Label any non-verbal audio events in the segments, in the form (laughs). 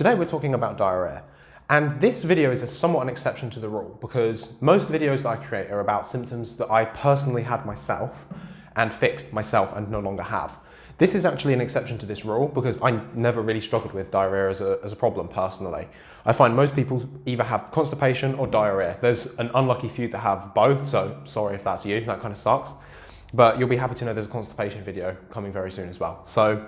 Today we're talking about diarrhea. And this video is a somewhat an exception to the rule because most videos that I create are about symptoms that I personally had myself and fixed myself and no longer have. This is actually an exception to this rule because I never really struggled with diarrhea as a, as a problem personally. I find most people either have constipation or diarrhea. There's an unlucky few that have both, so sorry if that's you, that kind of sucks. But you'll be happy to know there's a constipation video coming very soon as well. So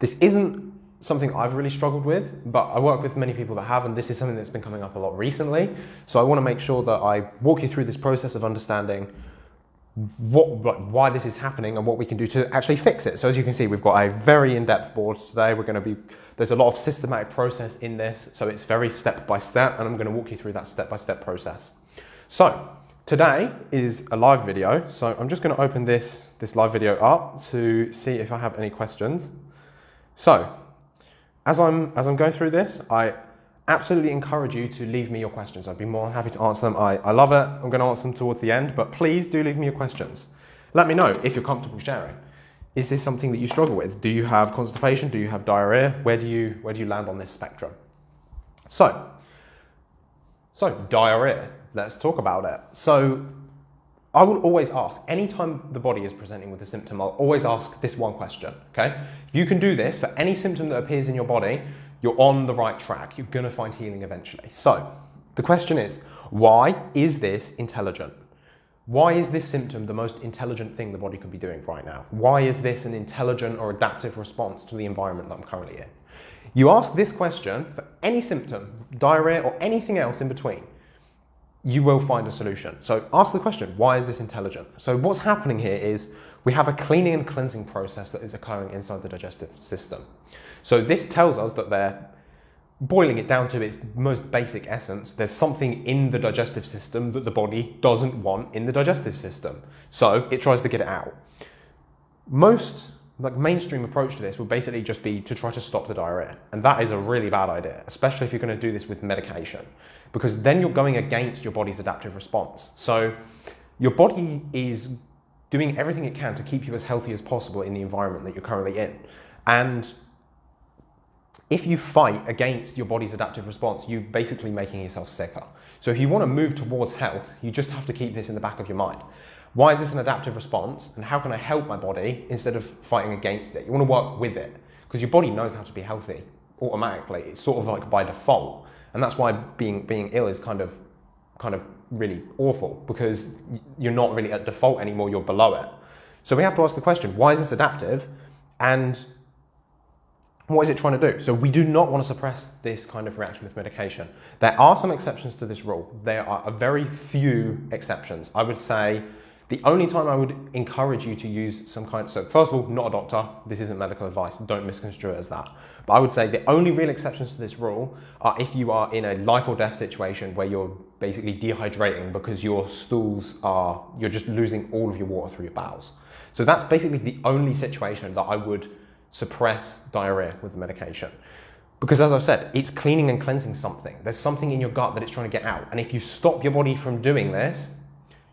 this isn't something I've really struggled with, but I work with many people that have, and this is something that's been coming up a lot recently. So I want to make sure that I walk you through this process of understanding what, why this is happening and what we can do to actually fix it. So as you can see, we've got a very in-depth board today. We're going to be, there's a lot of systematic process in this, so it's very step by step, and I'm going to walk you through that step by step process. So today is a live video, so I'm just going to open this, this live video up to see if I have any questions. So as I'm, as I'm going through this, I absolutely encourage you to leave me your questions. I'd be more than happy to answer them. I, I love it. I'm going to answer them towards the end, but please do leave me your questions. Let me know if you're comfortable sharing. Is this something that you struggle with? Do you have constipation? Do you have diarrhea? Where do you, where do you land on this spectrum? So, so diarrhea, let's talk about it. So I will always ask, anytime the body is presenting with a symptom, I'll always ask this one question, okay? If you can do this for any symptom that appears in your body, you're on the right track. You're gonna find healing eventually. So, the question is, why is this intelligent? Why is this symptom the most intelligent thing the body could be doing right now? Why is this an intelligent or adaptive response to the environment that I'm currently in? You ask this question for any symptom, diarrhea or anything else in between, you will find a solution. So ask the question, why is this intelligent? So what's happening here is we have a cleaning and cleansing process that is occurring inside the digestive system. So this tells us that they're boiling it down to its most basic essence, there's something in the digestive system that the body doesn't want in the digestive system. So it tries to get it out. Most like mainstream approach to this would basically just be to try to stop the diarrhea. And that is a really bad idea, especially if you're going to do this with medication, because then you're going against your body's adaptive response. So your body is doing everything it can to keep you as healthy as possible in the environment that you're currently in. And if you fight against your body's adaptive response, you're basically making yourself sicker. So if you want to move towards health, you just have to keep this in the back of your mind. Why is this an adaptive response? And how can I help my body instead of fighting against it? You want to work with it because your body knows how to be healthy automatically. It's sort of like by default. And that's why being, being ill is kind of, kind of really awful because you're not really at default anymore, you're below it. So we have to ask the question, why is this adaptive? And what is it trying to do? So we do not want to suppress this kind of reaction with medication. There are some exceptions to this rule. There are a very few exceptions. I would say the only time I would encourage you to use some kind of, so first of all, not a doctor, this isn't medical advice, don't misconstrue it as that. But I would say the only real exceptions to this rule are if you are in a life or death situation where you're basically dehydrating because your stools are, you're just losing all of your water through your bowels. So that's basically the only situation that I would suppress diarrhea with the medication. Because as I've said, it's cleaning and cleansing something. There's something in your gut that it's trying to get out. And if you stop your body from doing this,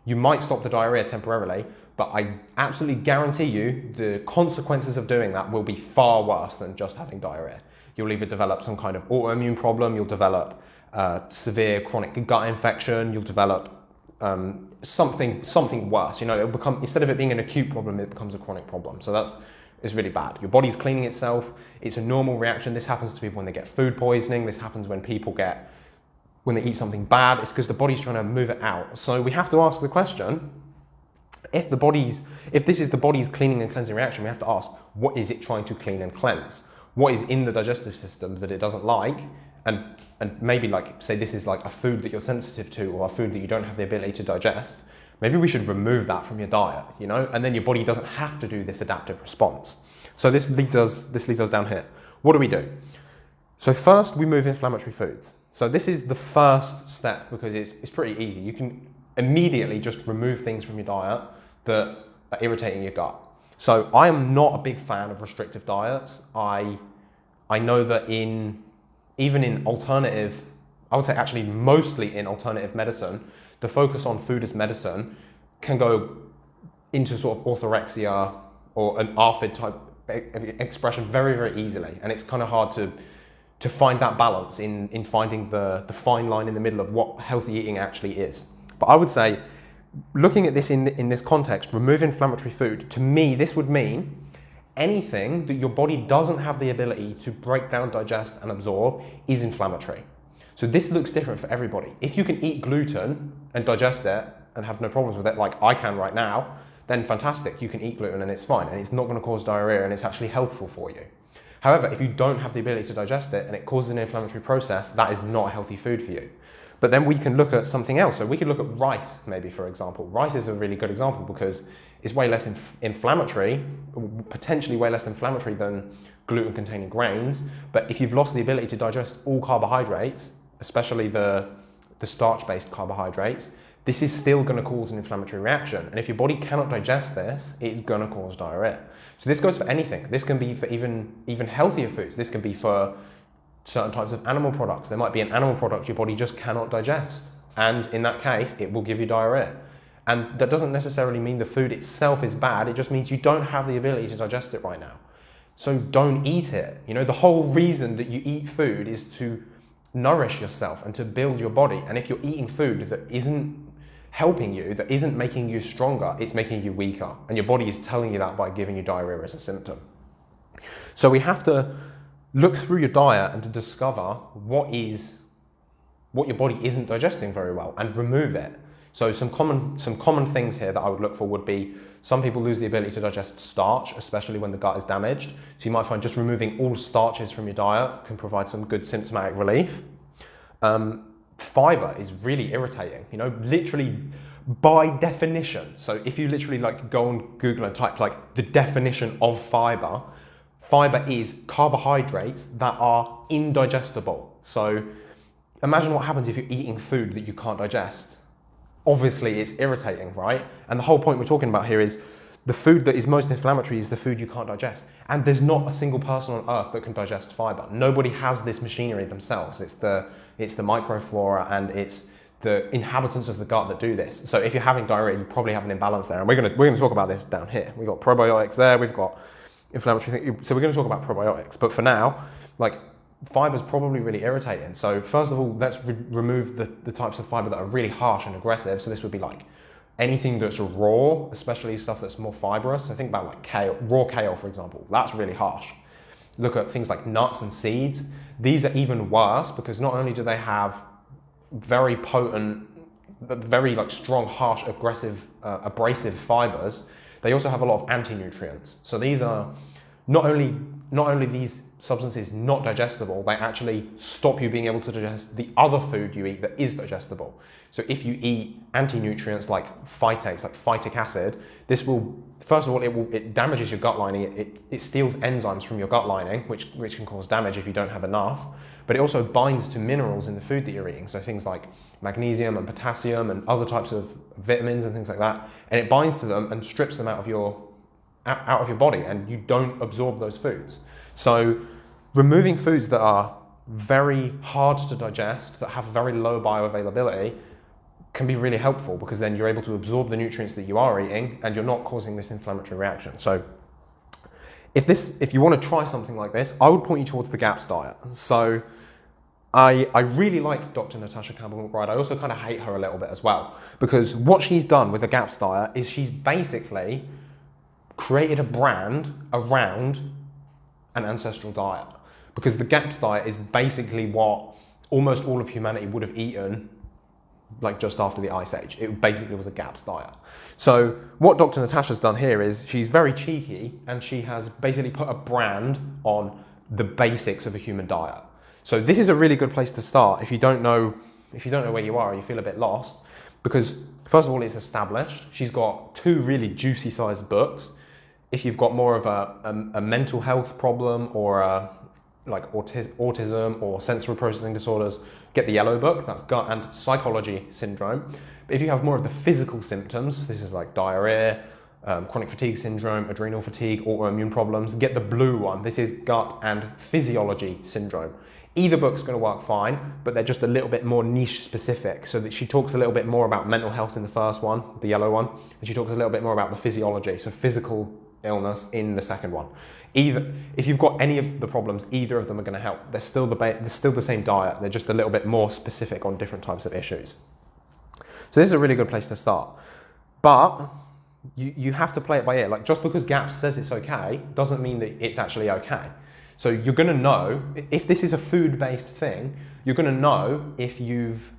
you might stop the diarrhea temporarily, but I absolutely guarantee you the consequences of doing that will be far worse than just having diarrhea. You'll either develop some kind of autoimmune problem, you'll develop uh, severe chronic gut infection, you'll develop um, something something worse. You know, it'll become instead of it being an acute problem, it becomes a chronic problem. So that's is really bad. Your body's cleaning itself. It's a normal reaction. This happens to people when they get food poisoning. This happens when people get when they eat something bad, it's because the body's trying to move it out. So we have to ask the question, if the body's, if this is the body's cleaning and cleansing reaction, we have to ask, what is it trying to clean and cleanse? What is in the digestive system that it doesn't like? And, and maybe like, say this is like a food that you're sensitive to or a food that you don't have the ability to digest. Maybe we should remove that from your diet, you know? And then your body doesn't have to do this adaptive response. So this leads us, this leads us down here. What do we do? So first we move inflammatory foods. So this is the first step because it's, it's pretty easy. You can immediately just remove things from your diet that are irritating your gut. So I am not a big fan of restrictive diets. I, I know that in, even in alternative, I would say actually mostly in alternative medicine, the focus on food as medicine can go into sort of orthorexia or an ARFID type expression very, very easily. And it's kind of hard to to find that balance in, in finding the, the fine line in the middle of what healthy eating actually is. But I would say, looking at this in, in this context, remove inflammatory food, to me, this would mean anything that your body doesn't have the ability to break down, digest, and absorb is inflammatory. So this looks different for everybody. If you can eat gluten and digest it and have no problems with it, like I can right now, then fantastic, you can eat gluten and it's fine, and it's not gonna cause diarrhea and it's actually healthful for you. However, if you don't have the ability to digest it and it causes an inflammatory process, that is not a healthy food for you. But then we can look at something else. So we could look at rice, maybe, for example. Rice is a really good example because it's way less inf inflammatory, potentially way less inflammatory than gluten containing grains. But if you've lost the ability to digest all carbohydrates, especially the, the starch based carbohydrates, this is still going to cause an inflammatory reaction. And if your body cannot digest this, it's going to cause diarrhea. So this goes for anything. This can be for even, even healthier foods. This can be for certain types of animal products. There might be an animal product your body just cannot digest. And in that case, it will give you diarrhea. And that doesn't necessarily mean the food itself is bad. It just means you don't have the ability to digest it right now. So don't eat it. You know, the whole reason that you eat food is to nourish yourself and to build your body. And if you're eating food that isn't helping you, that isn't making you stronger, it's making you weaker. And your body is telling you that by giving you diarrhea as a symptom. So we have to look through your diet and to discover what is what your body isn't digesting very well and remove it. So some common some common things here that I would look for would be some people lose the ability to digest starch, especially when the gut is damaged. So you might find just removing all starches from your diet can provide some good symptomatic relief. Um, fiber is really irritating. You know, literally by definition. So if you literally like go on Google and type like the definition of fiber, fiber is carbohydrates that are indigestible. So imagine what happens if you're eating food that you can't digest. Obviously it's irritating, right? And the whole point we're talking about here is the food that is most inflammatory is the food you can't digest. And there's not a single person on earth that can digest fiber. Nobody has this machinery themselves. It's the, it's the microflora and it's the inhabitants of the gut that do this. So if you're having diarrhea, you probably have an imbalance there. And we're gonna, we're gonna talk about this down here. We've got probiotics there, we've got inflammatory things. So we're gonna talk about probiotics. But for now, like fiber's probably really irritating. So first of all, let's re remove the, the types of fiber that are really harsh and aggressive. So this would be like anything that's raw, especially stuff that's more fibrous. So think about like kale, raw kale, for example. That's really harsh. Look at things like nuts and seeds. These are even worse because not only do they have very potent, very like strong, harsh, aggressive, uh, abrasive fibers, they also have a lot of anti-nutrients. So these are not only not only these substances not digestible, they actually stop you being able to digest the other food you eat that is digestible. So if you eat anti-nutrients like phytates, like phytic acid, this will, first of all, it, will, it damages your gut lining. It, it, it steals enzymes from your gut lining, which, which can cause damage if you don't have enough. But it also binds to minerals in the food that you're eating. So things like magnesium and potassium and other types of vitamins and things like that. And it binds to them and strips them out of your, out of your body and you don't absorb those foods. So removing foods that are very hard to digest, that have very low bioavailability, can be really helpful because then you're able to absorb the nutrients that you are eating and you're not causing this inflammatory reaction. So if, this, if you want to try something like this, I would point you towards the GAPS diet. So I, I really like Dr. Natasha Campbell McBride. I also kind of hate her a little bit as well because what she's done with the GAPS diet is she's basically created a brand around an ancestral diet because the GAPS diet is basically what almost all of humanity would have eaten like just after the Ice Age. It basically was a GAPS diet. So what Dr. Natasha's done here is she's very cheeky and she has basically put a brand on the basics of a human diet. So this is a really good place to start if you don't know if you don't know where you are you feel a bit lost because first of all it's established. She's got two really juicy sized books. If you've got more of a, a, a mental health problem or a, like autis autism or sensory processing disorders, get the yellow book, that's gut and psychology syndrome. But if you have more of the physical symptoms, this is like diarrhea, um, chronic fatigue syndrome, adrenal fatigue, autoimmune problems, get the blue one. This is gut and physiology syndrome. Either book's going to work fine, but they're just a little bit more niche specific. So that she talks a little bit more about mental health in the first one, the yellow one, and she talks a little bit more about the physiology, so physical illness in the second one. Either if you've got any of the problems, either of them are going to help. They're still the they're still the same diet. They're just a little bit more specific on different types of issues. So this is a really good place to start. But you, you have to play it by ear. Like just because GAPS says it's okay doesn't mean that it's actually okay. So you're going to know if this is a food-based thing. You're going to know if you've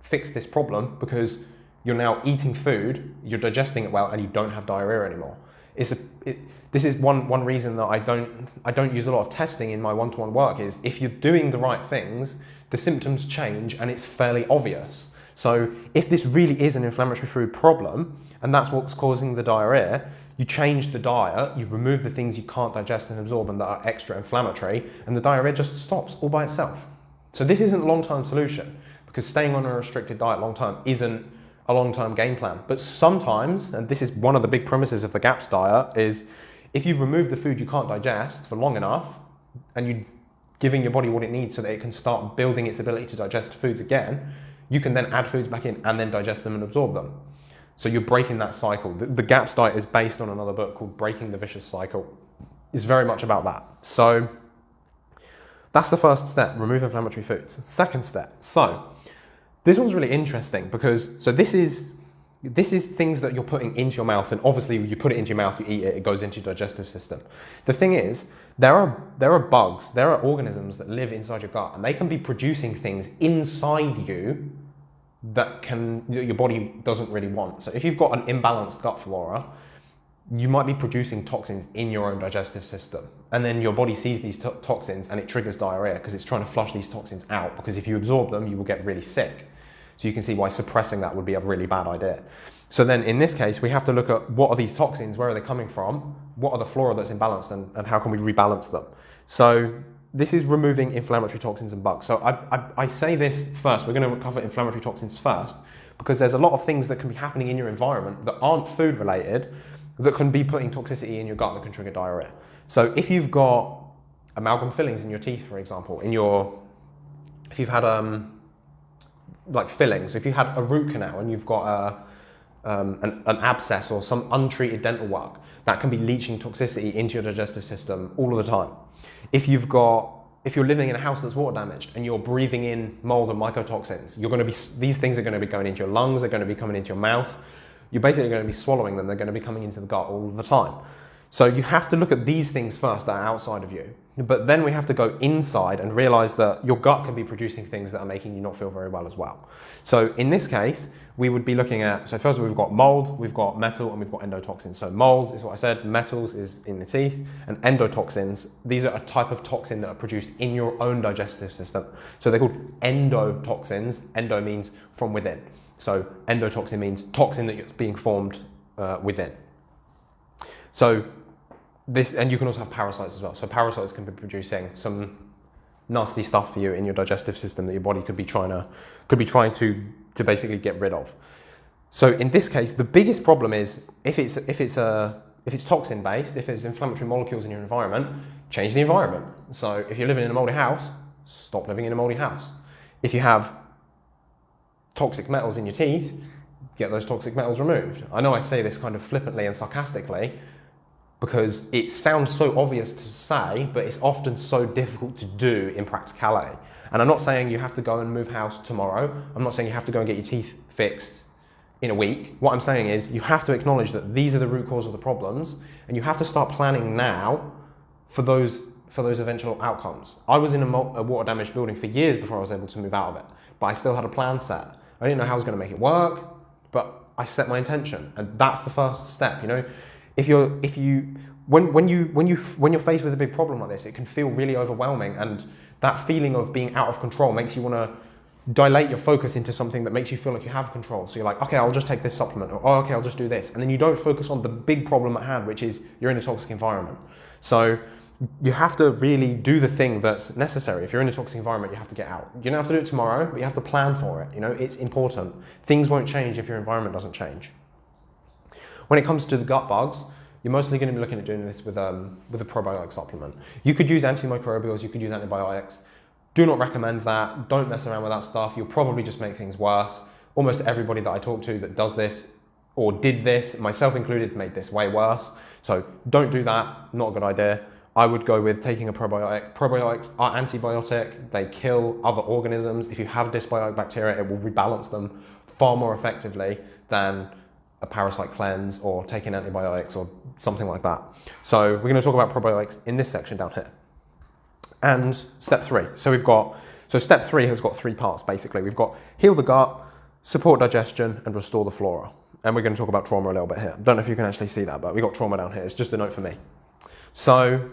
fixed this problem because you're now eating food, you're digesting it well, and you don't have diarrhea anymore. It's a, it, this is one, one reason that I don't, I don't use a lot of testing in my one-to-one work is if you're doing the right things, the symptoms change and it's fairly obvious. So if this really is an inflammatory food problem, and that's what's causing the diarrhea, you change the diet, you remove the things you can't digest and absorb and that are extra inflammatory, and the diarrhea just stops all by itself. So this isn't a long-term solution because staying on a restricted diet long-term isn't a long-term game plan. But sometimes, and this is one of the big premises of the GAPS diet, is if you remove the food you can't digest for long enough, and you're giving your body what it needs so that it can start building its ability to digest foods again, you can then add foods back in and then digest them and absorb them. So you're breaking that cycle. The, the GAPS diet is based on another book called Breaking the Vicious Cycle. It's very much about that. So that's the first step, remove inflammatory foods. Second step, so this one's really interesting because, so this is, this is things that you're putting into your mouth and obviously you put it into your mouth, you eat it, it goes into your digestive system. The thing is, there are, there are bugs, there are organisms that live inside your gut and they can be producing things inside you that can your body doesn't really want. So if you've got an imbalanced gut flora, you might be producing toxins in your own digestive system. And then your body sees these to toxins and it triggers diarrhea because it's trying to flush these toxins out because if you absorb them, you will get really sick. So you can see why suppressing that would be a really bad idea. So then in this case, we have to look at what are these toxins, where are they coming from, what are the flora that's imbalanced and, and how can we rebalance them. So this is removing inflammatory toxins and bugs. So I, I, I say this first, we're going to cover inflammatory toxins first because there's a lot of things that can be happening in your environment that aren't food related that can be putting toxicity in your gut that can trigger diarrhea. So if you've got amalgam fillings in your teeth, for example, in your, if you've had um, like fillings. If you had a root canal and you've got a, um, an, an, abscess or some untreated dental work, that can be leaching toxicity into your digestive system all of the time. If you've got if you're living in a house that's water damaged and you're breathing in mold and mycotoxins, you're going to be these things are going to be going into your lungs, they're going to be coming into your mouth. You're basically going to be swallowing them, they're going to be coming into the gut all the time. So you have to look at these things first that are outside of you. But then we have to go inside and realize that your gut can be producing things that are making you not feel very well as well. So in this case, we would be looking at, so first of all, we've got mold, we've got metal, and we've got endotoxins. So mold is what I said, metals is in the teeth, and endotoxins, these are a type of toxin that are produced in your own digestive system. So they're called endotoxins. Endo means from within. So endotoxin means toxin that's being formed uh, within. So this, and you can also have parasites as well. So parasites can be producing some nasty stuff for you in your digestive system that your body could be trying to, could be trying to, to basically get rid of. So in this case, the biggest problem is if it's, if it's, a, if it's toxin based, if it's inflammatory molecules in your environment, change the environment. So if you're living in a moldy house, stop living in a moldy house. If you have toxic metals in your teeth, get those toxic metals removed. I know I say this kind of flippantly and sarcastically, because it sounds so obvious to say, but it's often so difficult to do in practicality. And I'm not saying you have to go and move house tomorrow. I'm not saying you have to go and get your teeth fixed in a week. What I'm saying is you have to acknowledge that these are the root cause of the problems and you have to start planning now for those, for those eventual outcomes. I was in a, a water damaged building for years before I was able to move out of it, but I still had a plan set. I didn't know how I was going to make it work, but I set my intention and that's the first step, you know if you're if you when when you when you when you're faced with a big problem like this, it can feel really overwhelming, and that feeling of being out of control makes you want to dilate your focus into something that makes you feel like you have control. So you're like, okay, I'll just take this supplement, or oh, okay, I'll just do this, and then you don't focus on the big problem at hand, which is you're in a toxic environment. So you have to really do the thing that's necessary. If you're in a toxic environment, you have to get out. You don't have to do it tomorrow, but you have to plan for it. You know, it's important. Things won't change if your environment doesn't change. When it comes to the gut bugs, you're mostly going to be looking at doing this with, um, with a probiotic supplement. You could use antimicrobials, you could use antibiotics. Do not recommend that. Don't mess around with that stuff. You'll probably just make things worse. Almost everybody that I talk to that does this or did this, myself included, made this way worse. So don't do that, not a good idea. I would go with taking a probiotic. Probiotics are antibiotic, they kill other organisms. If you have dysbiotic bacteria, it will rebalance them far more effectively than a parasite cleanse or taking antibiotics or something like that. So we're going to talk about probiotics in this section down here. And step three. So we've got, so step three has got three parts basically. We've got heal the gut, support digestion, and restore the flora. And we're going to talk about trauma a little bit here. I Don't know if you can actually see that, but we've got trauma down here. It's just a note for me. So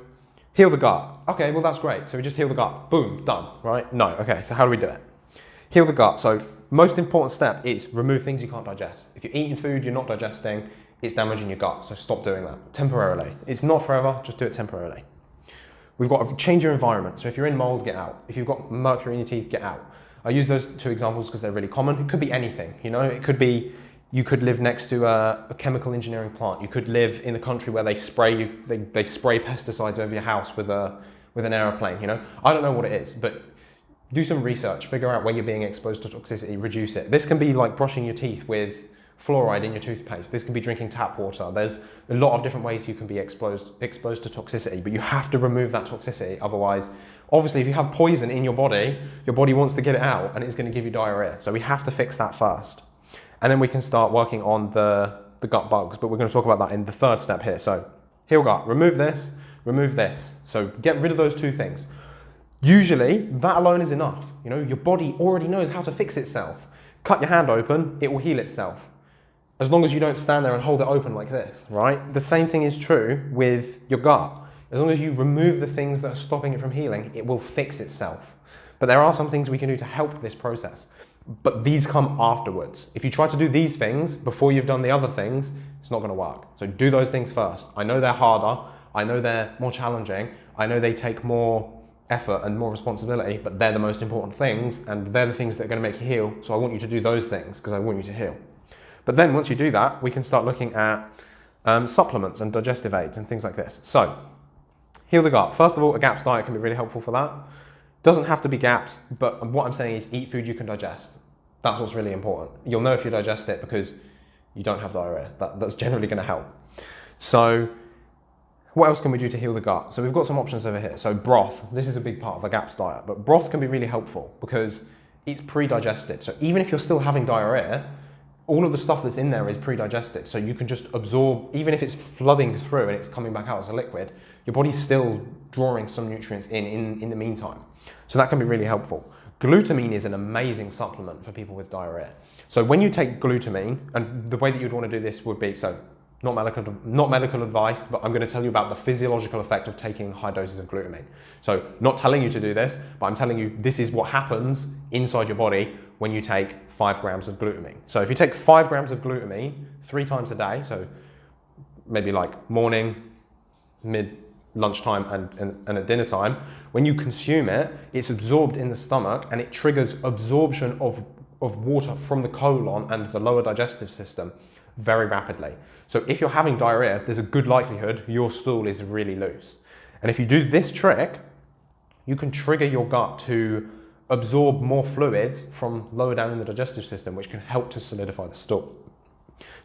heal the gut. Okay, well that's great. So we just heal the gut. Boom, done, right? No, okay, so how do we do it? Heal the gut. So most important step is remove things you can't digest. If you're eating food you're not digesting, it's damaging your gut, so stop doing that temporarily. It's not forever, just do it temporarily. We've got to change your environment. So if you're in mold, get out. If you've got mercury in your teeth, get out. I use those two examples because they're really common. It could be anything, you know, it could be you could live next to a, a, chemical engineering plant. You could live in a country where they spray you, they, they spray pesticides over your house with a with an aeroplane. You know, I don't know what it is, but do some research. Figure out where you're being exposed to toxicity. Reduce it. This can be like brushing your teeth with fluoride in your toothpaste. This can be drinking tap water. There's a lot of different ways you can be exposed exposed to toxicity, but you have to remove that toxicity. Otherwise, obviously, if you have poison in your body, your body wants to get it out, and it's going to give you diarrhea. So we have to fix that first and then we can start working on the, the gut bugs, but we're going to talk about that in the third step here. So heal gut, remove this, remove this. So get rid of those two things. Usually that alone is enough. You know, your body already knows how to fix itself. Cut your hand open, it will heal itself. As long as you don't stand there and hold it open like this, right? The same thing is true with your gut. As long as you remove the things that are stopping it from healing, it will fix itself. But there are some things we can do to help this process but these come afterwards. If you try to do these things before you've done the other things, it's not going to work. So do those things first. I know they're harder. I know they're more challenging. I know they take more effort and more responsibility, but they're the most important things and they're the things that are going to make you heal. So I want you to do those things because I want you to heal. But then once you do that, we can start looking at um, supplements and digestive aids and things like this. So, heal the gut. First of all, a GAPS diet can be really helpful for that. Doesn't have to be gaps, but what I'm saying is eat food you can digest. That's what's really important. You'll know if you digest it because you don't have diarrhea. That, that's generally going to help. So, what else can we do to heal the gut? So, we've got some options over here. So, broth. This is a big part of the GAPS diet, but broth can be really helpful because it's pre digested. So, even if you're still having diarrhea, all of the stuff that's in there is pre-digested so you can just absorb even if it's flooding through and it's coming back out as a liquid your body's still drawing some nutrients in in, in the meantime so that can be really helpful. Glutamine is an amazing supplement for people with diarrhea. So when you take glutamine, and the way that you'd want to do this would be, so not medical, not medical advice, but I'm going to tell you about the physiological effect of taking high doses of glutamine. So not telling you to do this, but I'm telling you this is what happens inside your body when you take five grams of glutamine. So if you take five grams of glutamine three times a day, so maybe like morning, mid, lunchtime and, and, and, at dinner time, when you consume it, it's absorbed in the stomach and it triggers absorption of, of water from the colon and the lower digestive system very rapidly. So if you're having diarrhea, there's a good likelihood your stool is really loose. And if you do this trick, you can trigger your gut to absorb more fluids from lower down in the digestive system, which can help to solidify the stool.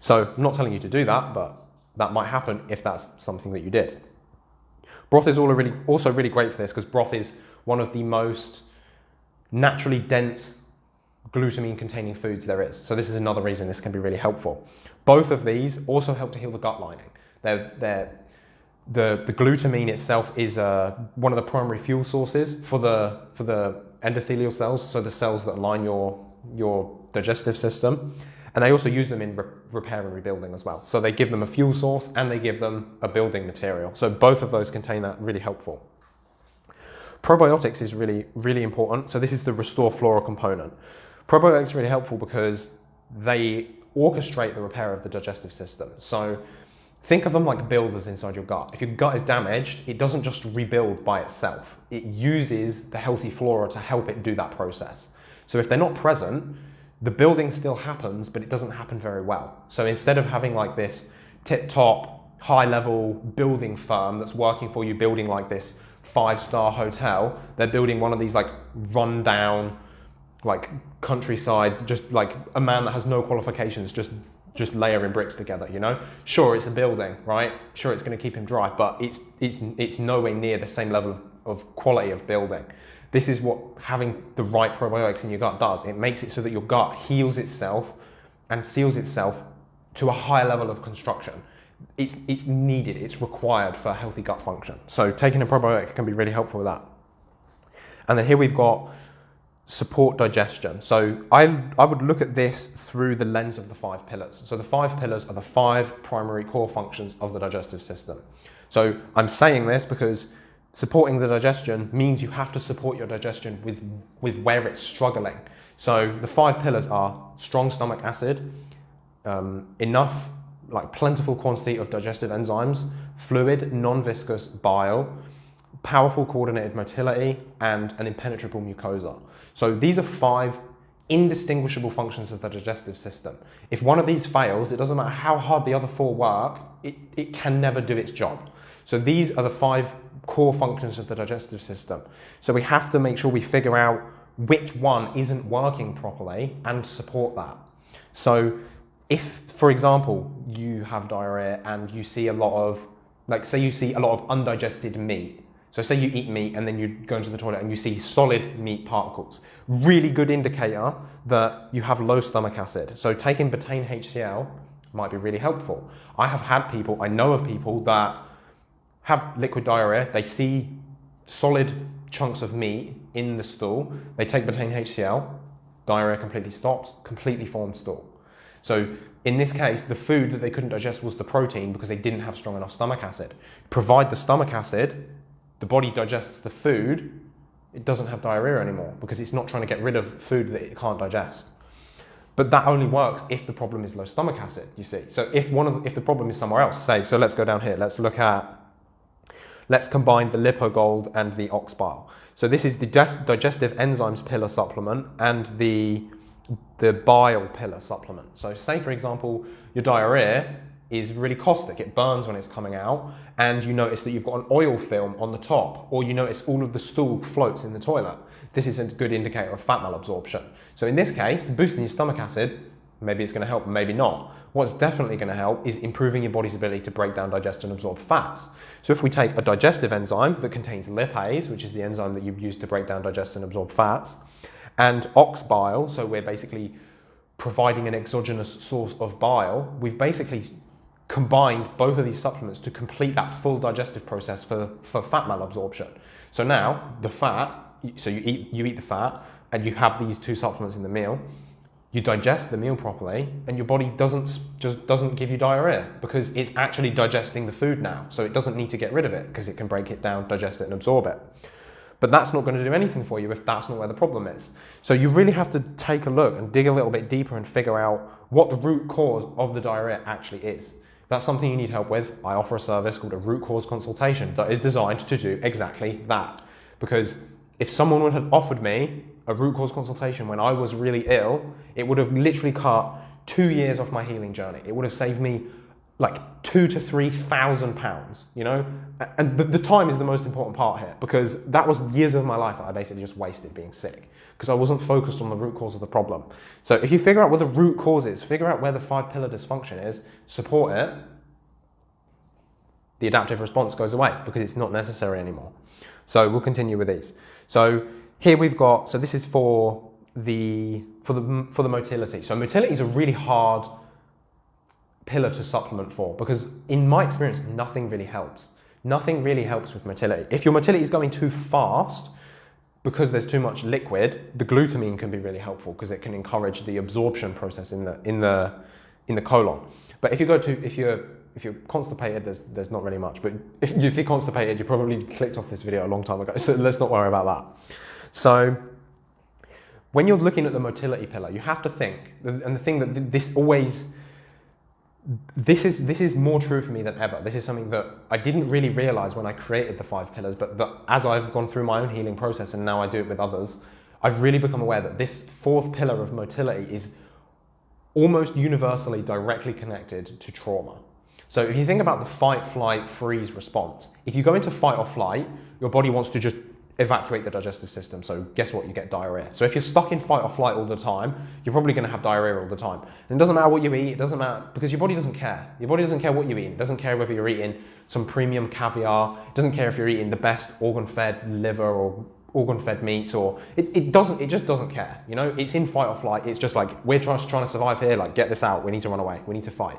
So I'm not telling you to do that, but that might happen if that's something that you did. Broth is also really great for this because broth is one of the most naturally dense glutamine containing foods there is. So this is another reason this can be really helpful. Both of these also help to heal the gut lining. They're, they're, the, the glutamine itself is uh, one of the primary fuel sources for the, for the endothelial cells, so the cells that line your, your digestive system. And they also use them in re repair and rebuilding as well. So they give them a fuel source and they give them a building material. So both of those contain that really helpful. Probiotics is really, really important. So this is the restore flora component. Probiotics are really helpful because they orchestrate the repair of the digestive system. So think of them like builders inside your gut. If your gut is damaged, it doesn't just rebuild by itself. It uses the healthy flora to help it do that process. So if they're not present, the building still happens, but it doesn't happen very well. So instead of having like this tip top, high level building firm that's working for you, building like this five star hotel, they're building one of these like rundown, like countryside, just like a man that has no qualifications, just just layering bricks together, you know? Sure, it's a building, right? Sure, it's going to keep him dry, but it's, it's, it's nowhere near the same level of, of quality of building. This is what having the right probiotics in your gut does. It makes it so that your gut heals itself and seals itself to a higher level of construction. It's, it's needed, it's required for healthy gut function. So taking a probiotic can be really helpful with that. And then here we've got support digestion. So I, I would look at this through the lens of the five pillars. So the five pillars are the five primary core functions of the digestive system. So I'm saying this because supporting the digestion means you have to support your digestion with, with where it's struggling. So the five pillars are strong stomach acid, um, enough, like plentiful quantity of digestive enzymes, fluid, non-viscous bile, powerful coordinated motility, and an impenetrable mucosa. So these are five indistinguishable functions of the digestive system. If one of these fails, it doesn't matter how hard the other four work, it, it can never do its job. So these are the five core functions of the digestive system. So we have to make sure we figure out which one isn't working properly and support that. So if, for example, you have diarrhea and you see a lot of, like say you see a lot of undigested meat, so say you eat meat and then you go into the toilet and you see solid meat particles. Really good indicator that you have low stomach acid. So taking betaine HCl might be really helpful. I have had people, I know of people that have liquid diarrhea, they see solid chunks of meat in the stool, they take betaine HCl, diarrhea completely stops, completely formed stool. So in this case, the food that they couldn't digest was the protein because they didn't have strong enough stomach acid. Provide the stomach acid, the body digests the food, it doesn't have diarrhea anymore because it's not trying to get rid of food that it can't digest. But that only works if the problem is low stomach acid, you see. So if one of if the problem is somewhere else, say, so let's go down here, let's look at, let's combine the LipoGold and the ox bile. So this is the digestive enzymes pillar supplement and the, the bile pillar supplement. So say for example, your diarrhea is really caustic. It burns when it's coming out, and you notice that you've got an oil film on the top, or you notice all of the stool floats in the toilet. This is a good indicator of fat malabsorption. So in this case, boosting your stomach acid, maybe it's going to help, maybe not. What's definitely going to help is improving your body's ability to break down, digest, and absorb fats. So if we take a digestive enzyme that contains lipase, which is the enzyme that you use to break down, digest, and absorb fats, and ox bile, so we're basically providing an exogenous source of bile, we've basically combined both of these supplements to complete that full digestive process for, for fat malabsorption. So now the fat, so you eat, you eat the fat and you have these two supplements in the meal, you digest the meal properly and your body doesn't just doesn't give you diarrhea because it's actually digesting the food now. So it doesn't need to get rid of it because it can break it down, digest it and absorb it. But that's not going to do anything for you if that's not where the problem is. So you really have to take a look and dig a little bit deeper and figure out what the root cause of the diarrhea actually is that's something you need help with, I offer a service called a root cause consultation that is designed to do exactly that. Because if someone would have offered me a root cause consultation when I was really ill, it would have literally cut two years off my healing journey. It would have saved me like two to three thousand pounds, you know? And the, the, time is the most important part here because that was years of my life that I basically just wasted being sick because I wasn't focused on the root cause of the problem. So if you figure out what the root cause is, figure out where the five pillar dysfunction is, support it, the adaptive response goes away because it's not necessary anymore. So we'll continue with these. So here we've got, so this is for the, for the, for the motility. So motility is a really hard pillar to supplement for because in my experience, nothing really helps. Nothing really helps with motility. If your motility is going too fast, because there's too much liquid, the glutamine can be really helpful because it can encourage the absorption process in the, in the, in the colon. But if you go to, if you're, if you're constipated, there's, there's not really much. But if, if you're constipated, you probably clicked off this video a long time ago. (laughs) So let's not worry about that. So when you're looking at the motility pillar, you have to think, and the thing that this always this is this is more true for me than ever. This is something that I didn't really realize when I created the five pillars, but that as I've gone through my own healing process and now I do it with others, I've really become aware that this fourth pillar of motility is almost universally directly connected to trauma. So if you think about the fight, flight, freeze response, if you go into fight or flight, your body wants to just evacuate the digestive system. So guess what? You get diarrhea. So if you're stuck in fight or flight all the time, you're probably going to have diarrhea all the time. And it doesn't matter what you eat. It doesn't matter because your body doesn't care. Your body doesn't care what you eat. It doesn't care whether you're eating some premium caviar. It doesn't care if you're eating the best organ-fed liver or organ-fed meats or it, it doesn't. It just doesn't care. You know, it's in fight or flight. It's just like we're trying to survive here. Like get this out. We need to run away. We need to fight.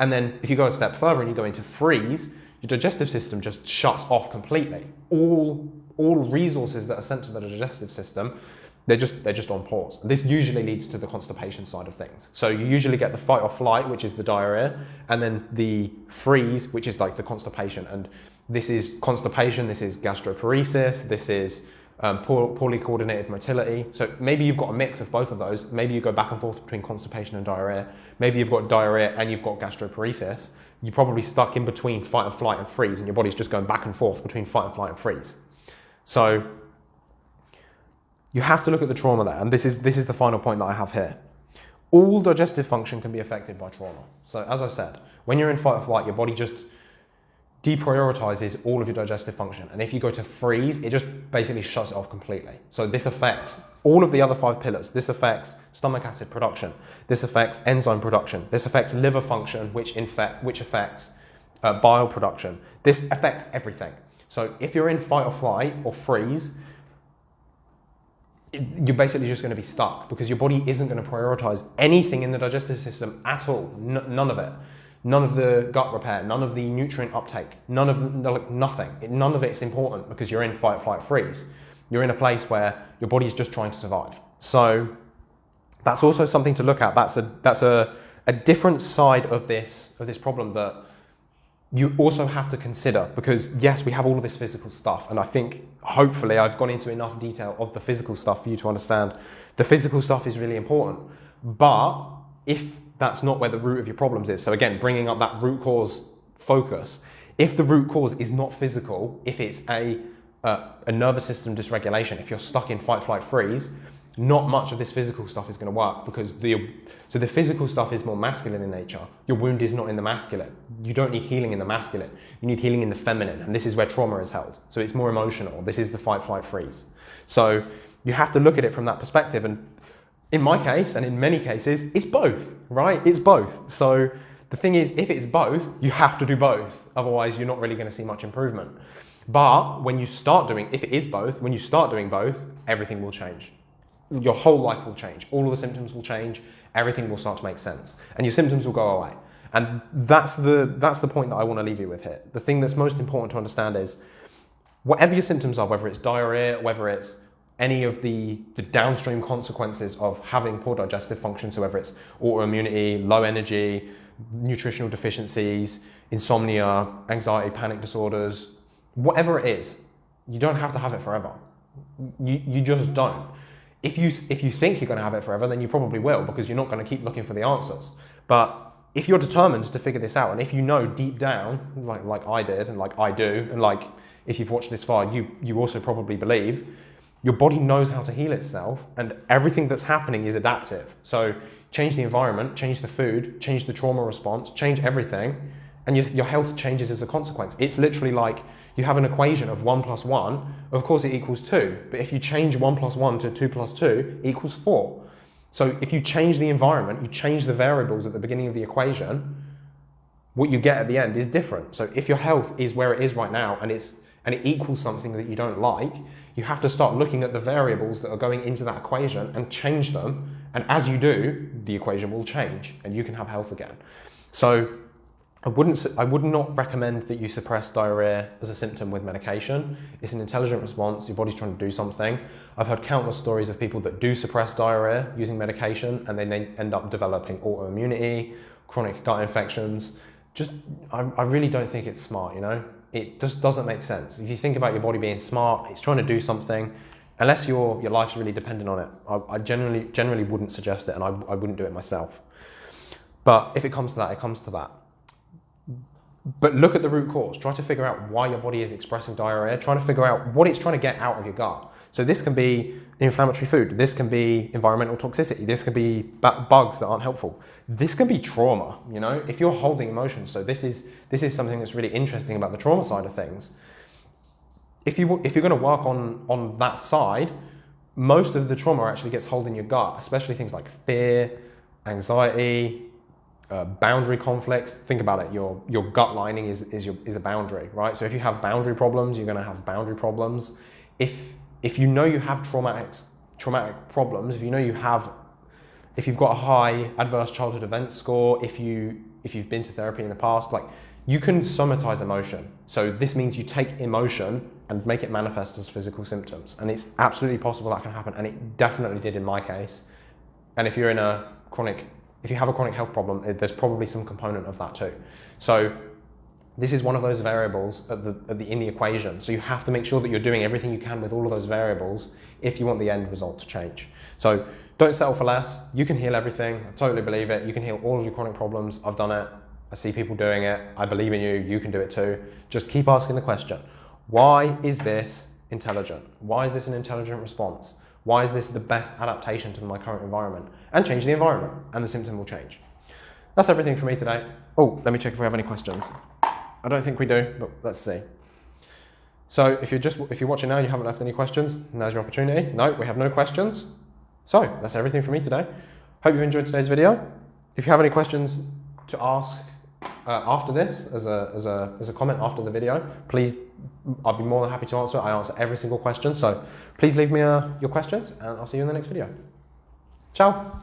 And then if you go a step further and you go into freeze, your digestive system just shuts off completely. All all resources that are sent to the digestive system, they're just they're just on pause. This usually leads to the constipation side of things. So you usually get the fight or flight, which is the diarrhea, and then the freeze, which is like the constipation. And this is constipation, this is gastroparesis, this is um, poor, poorly coordinated motility. So maybe you've got a mix of both of those. Maybe you go back and forth between constipation and diarrhea. Maybe you've got diarrhea and you've got gastroparesis. You're probably stuck in between fight or flight and freeze, and your body's just going back and forth between fight and flight and freeze. So you have to look at the trauma there, and this is, this is the final point that I have here. All digestive function can be affected by trauma. So as I said, when you're in fight or flight, your body just deprioritizes all of your digestive function. And if you go to freeze, it just basically shuts it off completely. So this affects all of the other five pillars. This affects stomach acid production. This affects enzyme production. This affects liver function, which, infect, which affects uh, bile production. This affects everything. So if you're in fight or flight or freeze, you're basically just going to be stuck because your body isn't going to prioritize anything in the digestive system at all. N none of it. None of the gut repair, none of the nutrient uptake, none of the, nothing. None of it's important because you're in fight, flight, freeze. You're in a place where your body is just trying to survive. So that's also something to look at. That's a that's a, a different side of this of this problem that you also have to consider because yes, we have all of this physical stuff, and I think hopefully I've gone into enough detail of the physical stuff for you to understand the physical stuff is really important. But if that's not where the root of your problems is, so again, bringing up that root cause focus, if the root cause is not physical, if it's a, uh, a nervous system dysregulation, if you're stuck in fight, flight, freeze, not much of this physical stuff is going to work because the so the physical stuff is more masculine in nature. Your wound is not in the masculine. You don't need healing in the masculine. You need healing in the feminine, and this is where trauma is held. So it's more emotional. This is the fight, flight, freeze. So you have to look at it from that perspective. And in my case, and in many cases, it's both. Right? It's both. So the thing is, if it's both, you have to do both. Otherwise, you're not really going to see much improvement. But when you start doing, if it is both, when you start doing both, everything will change your whole life will change. All of the symptoms will change. Everything will start to make sense. And your symptoms will go away. And that's the, that's the point that I want to leave you with here. The thing that's most important to understand is whatever your symptoms are, whether it's diarrhea, whether it's any of the, the downstream consequences of having poor digestive function, so whether it's autoimmunity, low energy, nutritional deficiencies, insomnia, anxiety, panic disorders, whatever it is, you don't have to have it forever. You, you just don't if you, if you think you're going to have it forever, then you probably will because you're not going to keep looking for the answers. But if you're determined to figure this out, and if you know deep down, like, like I did, and like I do, and like if you've watched this far, you, you also probably believe, your body knows how to heal itself, and everything that's happening is adaptive. So change the environment, change the food, change the trauma response, change everything, and your, your health changes as a consequence. It's literally like you have an equation of 1 plus 1, of course it equals 2. But if you change 1 plus 1 to 2 plus 2, equals 4. So if you change the environment, you change the variables at the beginning of the equation, what you get at the end is different. So if your health is where it is right now and, it's, and it equals something that you don't like, you have to start looking at the variables that are going into that equation and change them. And as you do, the equation will change and you can have health again. So I wouldn't, I would not recommend that you suppress diarrhea as a symptom with medication. It's an intelligent response, your body's trying to do something. I've heard countless stories of people that do suppress diarrhea using medication and then they end up developing autoimmunity, chronic gut infections. Just, I, I really don't think it's smart, you know? It just doesn't make sense. If you think about your body being smart, it's trying to do something, unless your, your life's really dependent on it, I, I generally, generally wouldn't suggest it and I, I wouldn't do it myself. But if it comes to that, it comes to that but look at the root cause. Try to figure out why your body is expressing diarrhea. Try to figure out what it's trying to get out of your gut. So this can be inflammatory food. This can be environmental toxicity. This can be bugs that aren't helpful. This can be trauma, you know, if you're holding emotions. So this is, this is something that's really interesting about the trauma side of things. if you if you're going to work on on that side, most of the trauma actually gets held in your gut, especially things like fear, anxiety, uh, boundary conflicts. Think about it. Your your gut lining is is your is a boundary, right? So if you have boundary problems, you're going to have boundary problems. If if you know you have traumatic traumatic problems, if you know you have if you've got a high adverse childhood event score, if you if you've been to therapy in the past, like you can somatize emotion. So this means you take emotion and make it manifest as physical symptoms. And it's absolutely possible that can happen. And it definitely did in my case. And if you're in a chronic, if you have a chronic health problem, eh, there's probably some component of that too. So this is one of those variables at the, at the, in the equation. So you have to make sure that you're doing everything you can with all of those variables if you want the end result to change. So don't settle for less. You can heal everything. I totally believe it. You can heal all of your chronic problems. I've done it. I see people doing it. I believe in you. You can do it too. Just keep asking the question. Why is this intelligent? Why is this an intelligent response? Why is this the best adaptation to my current environment? And change the environment and the symptom will change. That's everything for me today. Oh, let me check if we have any questions. I don't think we do, but let's see. So if you're just if you're watching now, you haven't left any questions. Now's your opportunity. No, we have no questions. So that's everything for me today. Hope you've enjoyed today's video. If you have any questions to ask uh, after this, as a, as, a, as a comment after the video, please, I'll be more than happy to answer. I answer every single question. So please leave me uh, your questions and I'll see you in the next video. Ciao.